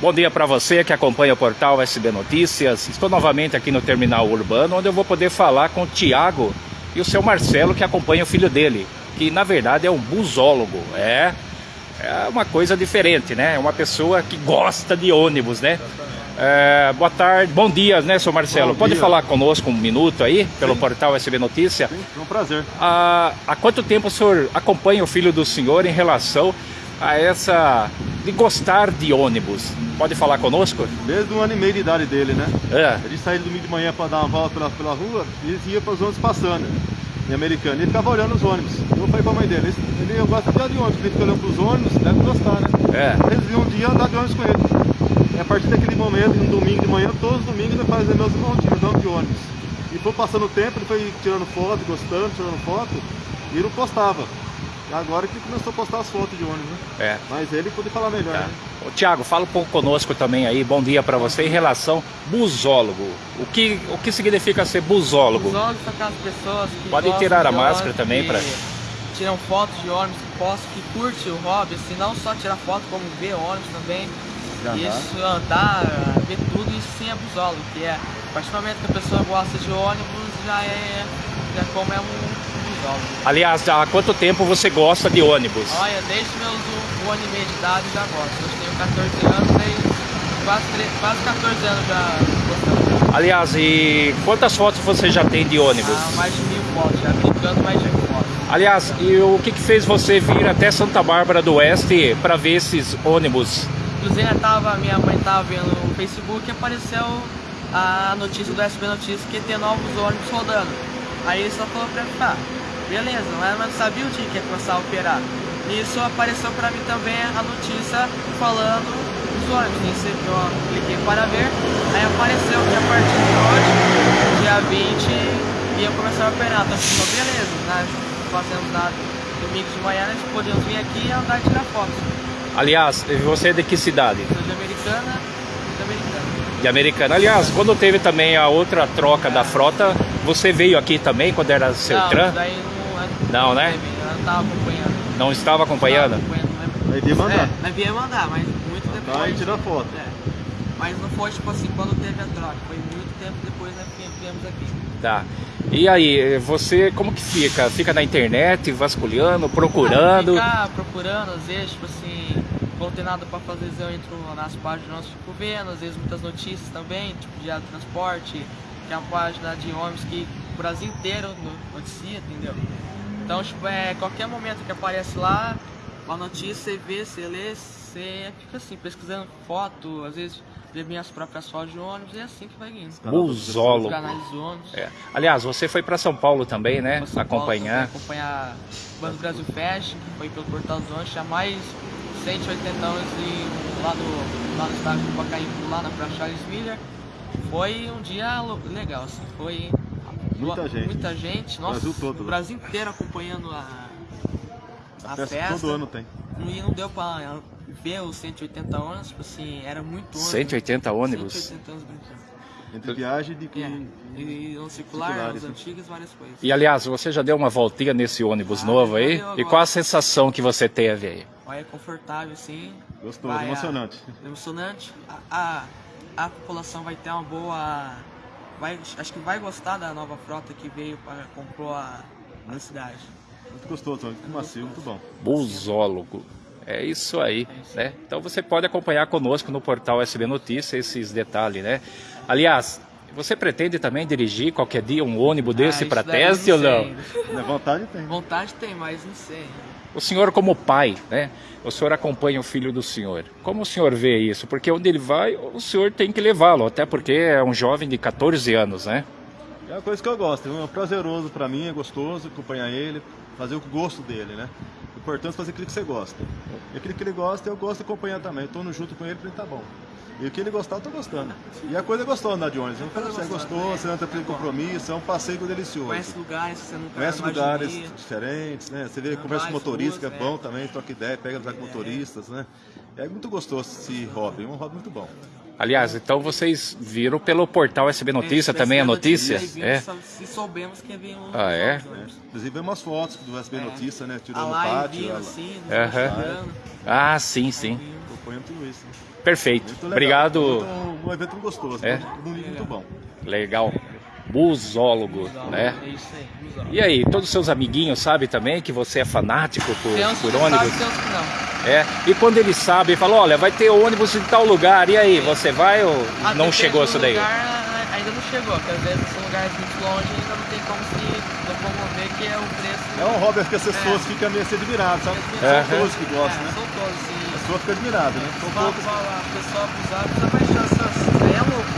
Bom dia para você que acompanha o portal SB Notícias. Estou novamente aqui no Terminal Urbano, onde eu vou poder falar com o Tiago e o seu Marcelo, que acompanha o filho dele, que na verdade é um busólogo. É, é uma coisa diferente, né? É uma pessoa que gosta de ônibus, né? É, boa tarde, bom dia, né, seu Marcelo? Bom Pode dia. falar conosco um minuto aí, pelo Sim. portal SB Notícia? Sim, foi um prazer. Há, há quanto tempo o senhor acompanha o filho do senhor em relação a essa de gostar de ônibus? Pode falar conosco? Desde um ano e meio de idade dele, né? É. Ele saía domingo de manhã para dar uma volta pela, pela rua e ia para os ônibus passando, em americano. Ele ficava olhando os ônibus. Eu falei para a mãe dele, ele, ele gosta de andar de ônibus, ele fica olhando para os ônibus, deve gostar, né? É. Eles iam um dia andar de ônibus com ele. E a partir daquele momento, um domingo de manhã, todos os domingos ele fazia meus andando de ônibus. E foi passando o tempo, ele foi tirando foto, gostando, tirando foto, e não postava. Agora que começou a postar as fotos de ônibus, né? É. Mas ele pode falar melhor, Tá. né? Ô, Tiago, fala um pouco conosco também aí, bom dia para você, em relação busólogo. O que, o que significa ser busólogo? Os ônibus são aquelas pessoas que Pode gostam tirar a máscara ônibus, também pra- Tiram fotos de ônibus, que postam, que curte o hobby, assim, não só tirar foto, como ver ônibus também. Andar. Isso, andar, ver tudo, isso sim é busólogo, que é, a partir do momento que a pessoa gosta de ônibus, já é, já como é um busólogo. Aliás, há quanto tempo você gosta de ônibus? Olha, desde meus um, um ano e meio de idade já gosto. Eu tenho 14 anos, desde quase, quase 14 anos já gostando. Aliás, e quantas fotos você já tem de ônibus? Ah, mais de mil fotos, já brincando mais de mil fotos. Aliás, e o que, que fez você vir até Santa Bárbara do Oeste para ver esses ônibus? Inclusive, tava, minha mãe tava vendo no Facebook e apareceu a notícia do SB Notícias que ter novos ônibus rodando. Aí ele só falou pra mim, tá, beleza, mas não sabia o dia que ia começar a operar. Nisso apareceu pra mim também a notícia falando dos ônibus. Nisso eu cliquei para ver, aí apareceu que a partir de hoje, dia 20, ia começar a operar. Então, falou, beleza, né? fazendo nada domingo de manhã, nós podíamos vir aqui e andar e tirar fotos. Aliás, você é de que cidade? Sou de americana, de americana. De Americana. Aliás, quando teve também a outra troca da frota, você veio aqui também quando era Não, Sertran? isso daí não, Não, né? Eu não tava acompanhando. Não estava acompanhando? Não tava acompanhando, Aí ia mandar. É, nós viemos mandar, mas muito Mandar depois. e tirar foto. É. Mas não foi tipo assim, quando teve a troca, foi muito tempo depois nós viemos aqui. Tá. E aí, você como que fica? Fica na internet, vasculhando, procurando? Ficar procurando, às vezes, tipo assim, quando tem nada pra fazer, eu entro nas páginas, nós fico vendo, às vezes muitas notícias também, tipo de transporte, que é uma página de ônibus que o Brasil inteiro no- noticia, entendeu? Então, tipo, é qualquer momento que aparece lá, uma notícia, você vê, você lê, você fica assim, pesquisando foto, às vezes vê minhas próprias fotos de ônibus, e é assim que vai indo. Busólogo. Canais de ônibus. É. Aliás, você foi para São Paulo também, né? São Paulo Acompanhar. também, acompanhar o Banco Brasil Fest, que foi pelo Portal dos Ônibus, tinha mais 180 anos e lá no, lá no estádio do Pacaembu, lá na Praça Charles Miller. Foi um dia legal, assim, foi Muita gente. muita gente, nossa, Brasil todo, o né? Brasil inteiro acompanhando a, a, A festa, festa. todo ano tem. E não deu pra ver os 180 anos, tipo assim, era muito ônibus. 180 ônibus? 180 anos brincando. Entre viagem de É, e no circular, Circulares, os antigos, várias coisas. E aliás, você já deu uma voltinha nesse ônibus Ah, novo aí? E qual a sensação que você teve aí? Olha, é confortável, sim. Gostoso, Vai, emocionante. a- emocionante. A, a, a população vai ter uma boa. Vai, acho que vai gostar da nova frota que veio para comprou a, a cidade. Muito gostoso, muito macio, muito bom. Busólogo. É isso aí, né? Então você pode acompanhar conosco no portal SB Notícias esses detalhes, né? Aliás, você pretende também dirigir qualquer dia um ônibus desse Ah, para teste ou não? vontade tem. Vontade tem, mas não sei. O senhor como pai, né? O senhor acompanha o filho do senhor. Como o senhor vê isso? Porque onde ele vai, o senhor tem que levá-lo, até porque é um jovem de 14 anos, né? É uma coisa que eu gosto, é prazeroso pra mim, é gostoso acompanhar ele, fazer o gosto dele, né? O importante é fazer aquilo que você gosta. E aquilo que ele gosta, eu gosto de acompanhar também. Eu tô no junto com ele pra ele tá bom. E o que ele gostar, eu tô gostando. E a coisa é gostosa andar de ônibus. Você é gostoso, você não tem compromisso, é um passeio delicioso. Conhece lugares que você nunca Conhece lugares diferentes, né? Você vê, conversa com motorista, que é bom é. também, troca ideia, pega já com motoristas, né? É muito gostoso esse hobby, é um hobby muito bom. Aliás, então vocês viram pelo portal SB Notícia É, também a notícia? É. Se soubemos que havia um. Ah, é? né? Inclusive, vemos umas fotos do SB É. Notícia, né? Tirando no live pátio, vindo assim, mostrando. Ah, sim, sim. Vindo. acompanhando tudo isso. né? Perfeito. Muito. Obrigado. Muito- um evento gostoso, É. um muito bom. Legal. Busólogo, né? É isso aí, busólogo. E aí, todos os seus amiguinhos sabem também que você é fanático por, por ônibus? uns que não. É. E quando eles sabem, falam, olha, vai ter ônibus em tal lugar, e aí, você vai ou Ah, não chegou isso daí? Lugar, né, ainda não chegou, porque às vezes são lugares muito longe e ainda não tem como se locomover, que é o preço. É um hobby que as pessoas É. ficam meio assim admiradas, sabe? É. São todos que gostam, é, né? São todos. A E pessoa fica admirada, né? São fala, poucos fala, a pessoa abusar, precisa baixar essas. É louco.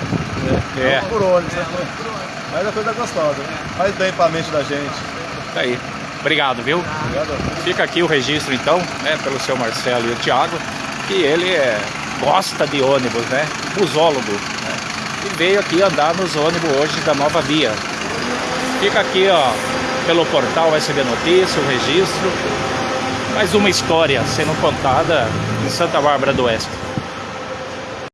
É, por ônibus, É né? louco por onde. Mas é coisa gostosa, né? Faz bem pra mente da gente. tá aí. Obrigado, viu? Obrigado. Fica aqui o registro então, né, pelo seu Marcelo e o Thiago, que ele é, gosta de ônibus, né? Busólogo, né? E veio aqui andar nos ônibus hoje da nova via. Fica aqui, ó, pelo portal SB Notícia, o registro. Mais uma história sendo contada em Santa Bárbara do Oeste.